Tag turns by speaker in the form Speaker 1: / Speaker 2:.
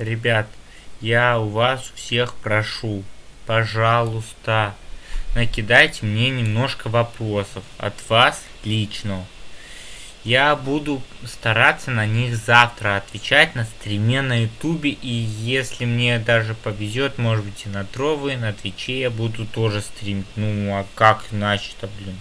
Speaker 1: Ребят, я у вас всех прошу, пожалуйста, накидайте мне немножко вопросов от вас лично. Я буду стараться на них завтра отвечать на стриме на ютубе. И если мне даже повезет, может быть и на тровы, на твиче я буду тоже стримить. Ну а как иначе-то, блин.